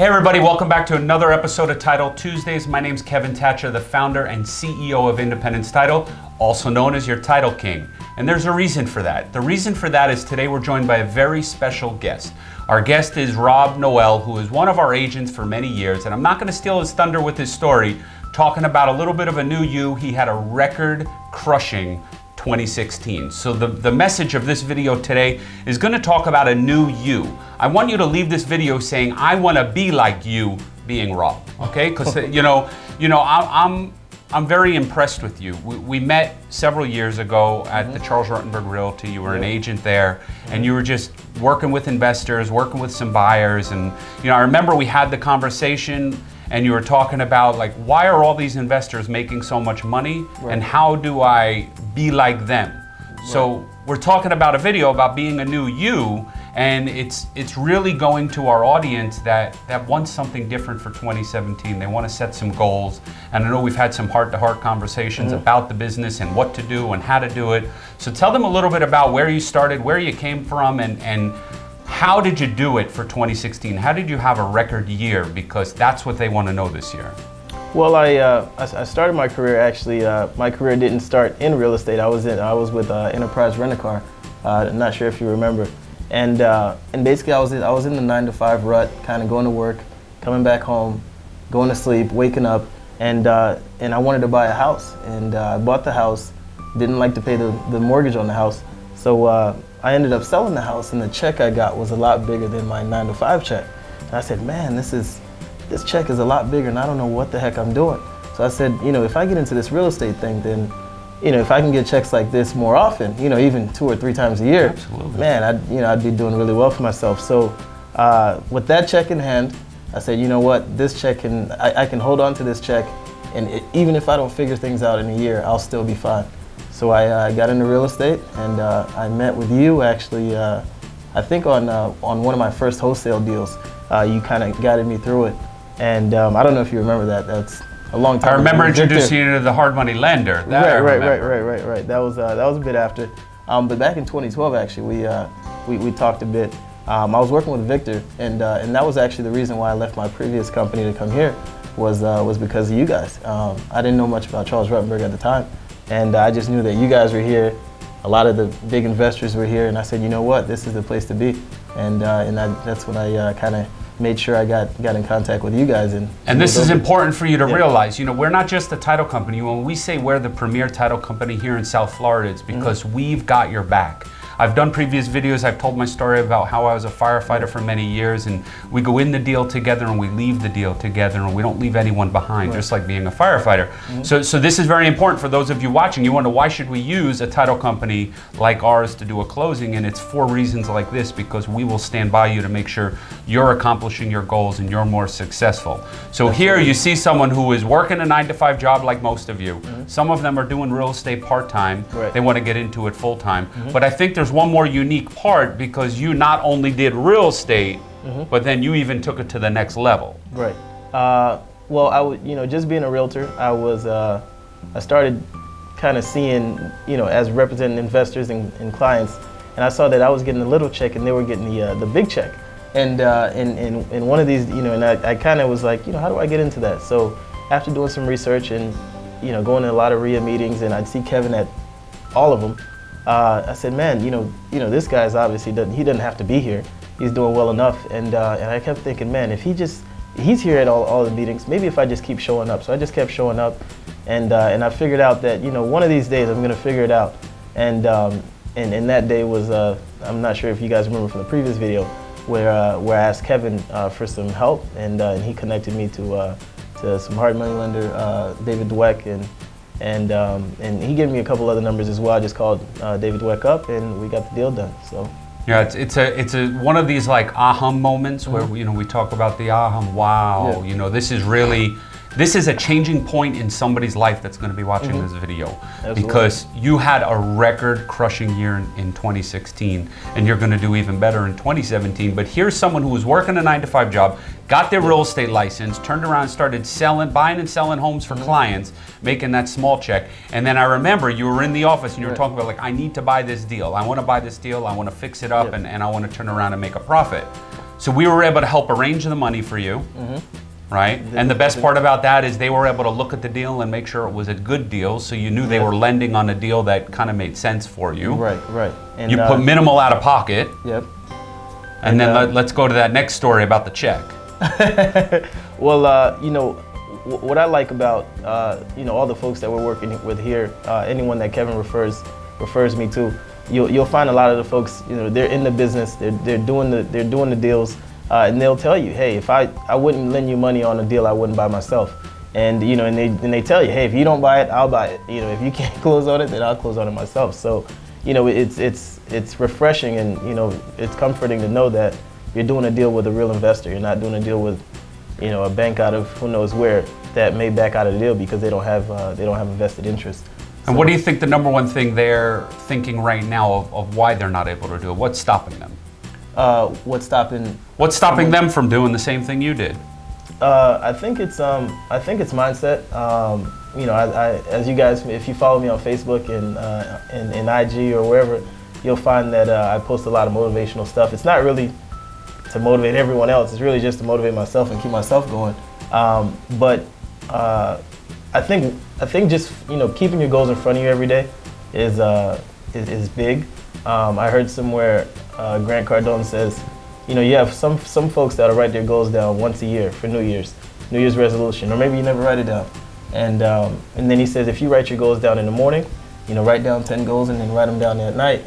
Hey everybody, welcome back to another episode of Title Tuesdays. My name's Kevin Thatcher, the founder and CEO of Independence Title, also known as your Title King. And there's a reason for that. The reason for that is today we're joined by a very special guest. Our guest is Rob Noel, who is one of our agents for many years, and I'm not gonna steal his thunder with his story, talking about a little bit of a new you. He had a record crushing 2016. So the, the message of this video today is gonna talk about a new you. I want you to leave this video saying, I wanna be like you being Rob, okay? Because you know, you know, I, I'm, I'm very impressed with you. We, we met several years ago at mm-hmm. the Charles Rutenberg Realty. You were an agent there, mm-hmm. and you were just working with investors, working with some buyers, and you know, I remember we had the conversation and you were talking about like why are all these investors making so much money right. and how do I be like them? Right. So we're talking about a video about being a new you and it's it's really going to our audience that that wants something different for 2017 they want to set some goals and i know we've had some heart-to-heart -heart conversations mm-hmm. about the business and what to do and how to do it so tell them a little bit about where you started where you came from and and how did you do it for 2016? How did you have a record year? Because that's what they want to know this year. Well, I, uh, I started my career actually. Uh, my career didn't start in real estate. I was in I was with uh, Enterprise Rent a Car. Uh, I'm not sure if you remember. And uh, and basically I was in, I was in the nine to five rut, kind of going to work, coming back home, going to sleep, waking up, and uh, and I wanted to buy a house. And I bought the house. Didn't like to pay the, the mortgage on the house, so I ended up selling the house and the check I got was a lot bigger than my nine to five check. And I said, man, this is, this check is a lot bigger and I don't know what the heck I'm doing. So I said, you know, if I get into this real estate thing, then, you know, if I can get checks like this more often, you know, even two or three times a year, Absolutely. man, I'd, you know, I'd be doing really well for myself. So uh, with that check in hand, I said, you know what, this check can, I, I can hold on to this check and it, even if I don't figure things out in a year, I'll still be fine. So I uh, got into real estate and uh, I met with you actually, uh, I think on, uh, on one of my first wholesale deals. Uh, you kind of guided me through it. And um, I don't know if you remember that. That's a long time I remember ago. introducing you to the hard money lender. That right, right, right, right, right, right. That was, uh, that was a bit after. Um, but back in 2012, actually, we, we, we talked a bit. Um, I was working with Victor, and, and that was actually the reason why I left my previous company to come here was, was because of you guys. Um, I didn't know much about Charles Rutenberg at the time. And I just knew that you guys were here. A lot of the big investors were here, and I said, you know what, this is the place to be. And, uh, and I, that's when I uh, kind of made sure I got, got in contact with you guys. And, and this is important for you to yeah. realize, you know, we're not just a title company. When we say we're the premier title company here in South Florida, it's because mm -hmm. we've got your back. I've done previous videos, I've told my story about how I was a firefighter for many years and we go in the deal together and we leave the deal together and we don't leave anyone behind, right. just like being a firefighter. Mm -hmm. So, so this is very important for those of you watching. You wonder why should we use a title company like ours to do a closing and it's for reasons like this because we will stand by you to make sure you're accomplishing your goals and you're more successful. So That's here you see someone who is working a nine to five job like most of you. Mm -hmm. Some of them are doing real estate part-time. Right. They want to get into it full-time. Mm -hmm. But I think there's there's one more unique part because you not only did real estate, mm -hmm. but then you even took it to the next level. Right. Uh, well, I would, you know, just being a realtor, I was, uh, I started kind of seeing, you know, as representing investors and, and, clients, and I saw that I was getting the little check and they were getting the, uh, the big check. And, uh, and, and, and one of these, you know, and I, I kind of was like, you know, how do I get into that? So after doing some research and, you know, going to a lot of RIA meetings and I'd see Kevin at all of them, uh, I said, man, you know, you know, this guy's obviously doesn't he doesn't have to be here. He's doing well enough, and uh, and I kept thinking, man, if he just he's here at all, all the meetings, maybe if I just keep showing up. So I just kept showing up, and uh, and I figured out that you know one of these days I'm gonna figure it out, and um, and and that day was uh, I'm not sure if you guys remember from the previous video where uh, where I asked Kevin uh, for some help, and and he connected me to to some hard money lender David Dweck. And and, um, and he gave me a couple other numbers as well. I just called uh, David Dweck up and we got the deal done. So. Yeah, it's, it's a it's a one of these like aha moments where mm -hmm. you know we talk about the aha wow yeah. you know this is really this is a changing point in somebody's life that's going to be watching mm -hmm. this video Absolutely. because you had a record crushing year in, in 2016 and you're going to do even better in 2017 but here's someone who was working a 9 to 5 job got their real estate license turned around started selling buying and selling homes for mm -hmm. clients making that small check and then I remember you were in the office and you were right. talking about like I need to buy this deal I want to buy this deal I want to fix it up and, and I want to turn around and make a profit So we were able to help arrange the money for you, Mm-hmm. Right? And the best part about that is they were able to look at the deal and make sure it was a good deal, so you knew they were lending on a deal that kind of made sense for you. Right, right. And, You uh, put minimal out of pocket, Yep. and then uh, let, let's go to that next story about the check. Well, uh, you know, w- what I like about uh, you know all the folks that we're working with here, uh, anyone that Kevin refers refers me to, you'll you'll find a lot of the folks, you know, they're in the business, they're they're doing the they're doing the deals, uh, and they'll tell you, hey, if I I wouldn't lend you money on a deal I wouldn't buy myself, and you know, and they and they tell you, hey, if you don't buy it, I'll buy it. You know, if you can't close on it, then I'll close on it myself. So, you know, it's it's it's refreshing and you know it's comforting to know that you're doing a deal with a real investor. You're not doing a deal with you know, a bank out of who knows where that may back out of the deal because they don't have uh, they don't have invested interest. And what do you think the number one thing they're thinking right now of, of why they're not able to do it? What's stopping them? Uh, what's stopping? What's stopping them from doing the same thing you did? Uh, I think it's um, I think it's mindset. Um, you know, I, I, as you guys, if you follow me on Facebook and uh, and, and IG or wherever, you'll find that uh, I post a lot of motivational stuff. It's not really to motivate everyone else. It's really just to motivate myself and keep myself going. Um, but uh, I think I think just you know keeping your goals in front of you every day is uh, is, is big. Um, I heard somewhere uh, Grant Cardone says, you know, you have some some folks that'll write their goals down once a year for New Year's, New Year's resolution, or maybe you never write it down. And um, and then he says if you write your goals down in the morning, you know, write down 10 goals and then write them down at night,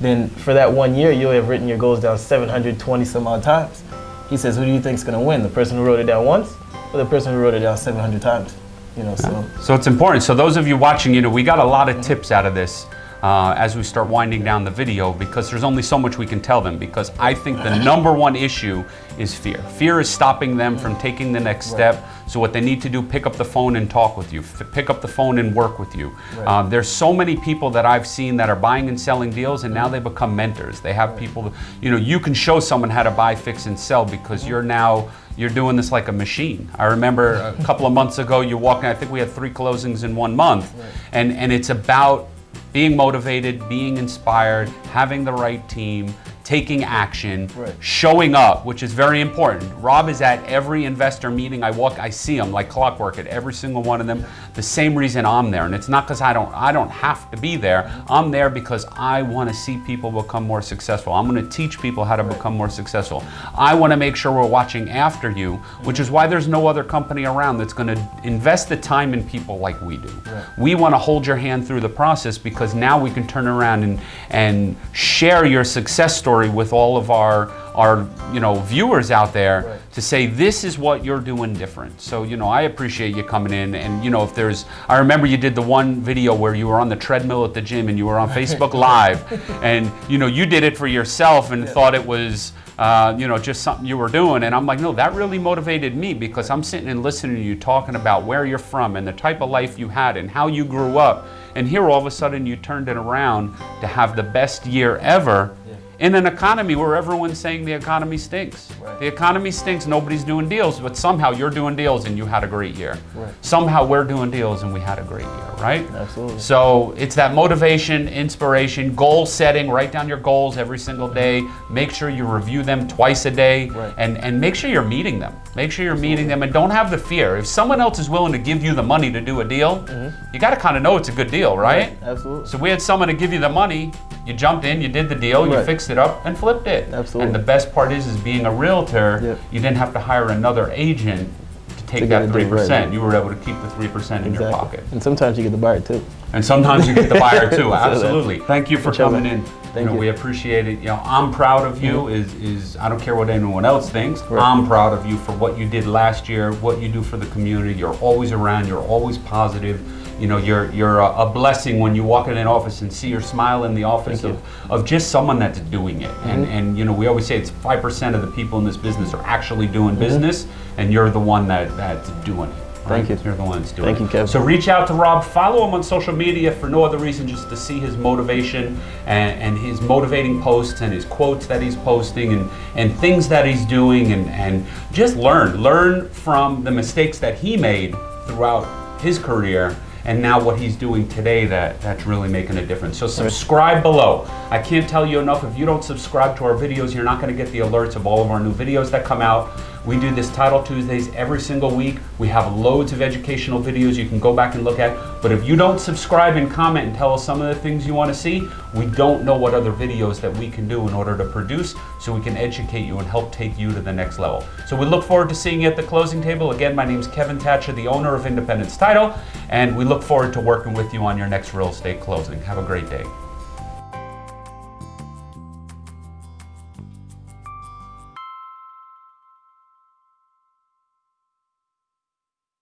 then for that one year, you'll have written your goals down 720 some odd times. He says, who do you think is going to win? The person who wrote it down once or the person who wrote it down 700 times? You know, so. So it's important. So those of you watching, you know, we got a lot of tips out of this uh, as we start winding down the video because there's only so much we can tell them because I think the number one issue is fear. Fear is stopping them from taking the next step. So what they need to do, pick up the phone and talk with you. F- pick up the phone and work with you. Uh, there's so many people that I've seen that are buying and selling deals and now they become mentors. They have people, you know, you can show someone how to buy, fix, and sell because you're now you're doing this like a machine. I remember a couple of months ago, you walking. I think we had three closings in one month, and and it's about being motivated, being inspired, having the right team, taking action, Right. showing up, which is very important. Rob is at every investor meeting I walk, I see him like clockwork at every single one of them. The same reason I'm there, and it's not because I don't I don't have to be there. I'm there because I want to see people become more successful. I'm going to teach people how to become more successful. I want to make sure we're watching after you, which is why there's no other company around that's going to invest the time in people like we do. We want to hold your hand through the process because now we can turn around and and share your success story with all of our our you know viewers out there Right. to say this is what you're doing different. So you know I appreciate you coming in. And you know if there's I remember you did the one video where you were on the treadmill at the gym and you were on Facebook Live. And you know you did it for yourself and thought it was uh, you know just something you were doing. And I'm like no that really motivated me because I'm sitting and listening to you talking about where you're from and the type of life you had and how you grew up. And here all of a sudden you turned it around to have the best year ever in an economy where everyone's saying the economy stinks. Right. The economy stinks, nobody's doing deals, but somehow you're doing deals and you had a great year. Right. Somehow we're doing deals and we had a great year, right? Absolutely. So it's that motivation, inspiration, goal setting, write down your goals every single day. Make sure you review them twice a day Right. and, and make sure you're meeting them. Make sure you're meeting them and don't have the fear. If someone else is willing to give you the money to do a deal, mm-hmm. you got to kind of know it's a good deal, right? Absolutely. So we had someone to give you the money. You jumped in, you did the deal, you fixed it up, and flipped it. Absolutely. And the best part is, is being a realtor, Yep. you didn't have to hire another agent to take To that three done right. percent. You were able to keep the three percent in your pocket. And sometimes you get the buyer too. And sometimes you get the buyer too. So Absolutely. Thank you for coming in. Thank know, you. We appreciate it. You know, I'm proud of you. Is is I don't care what anyone else thinks. Right. I'm proud of you for what you did last year, what you do for the community. You're always around. You're always positive. You know, you're you're a, a blessing when you walk in an office and see your smile in the office of, of just someone that's doing it. And Mm-hmm. and you know, we always say it's five percent of the people in this business are actually doing Mm-hmm. business, and you're the one that that's doing it. Thank right? you. You're the one that's doing Thank it. you, Kevin. So reach out to Rob. Follow him on social media for no other reason just to see his motivation and, and his motivating posts and his quotes that he's posting and, and things that he's doing and, and just learn. Learn from the mistakes that he made throughout his career and now what he's doing today that, that's really making a difference. So subscribe below. I can't tell you enough, if you don't subscribe to our videos, you're not gonna get the alerts of all of our new videos that come out. We do this Title Tuesdays every single week. We have loads of educational videos you can go back and look at. But if you don't subscribe and comment and tell us some of the things you want to see, we don't know what other videos that we can do in order to produce so we can educate you and help take you to the next level. So we look forward to seeing you at the closing table. Again, my name is Kevin Thatcher, the owner of Independence Title, and we look forward to working with you on your next real estate closing. Have a great day.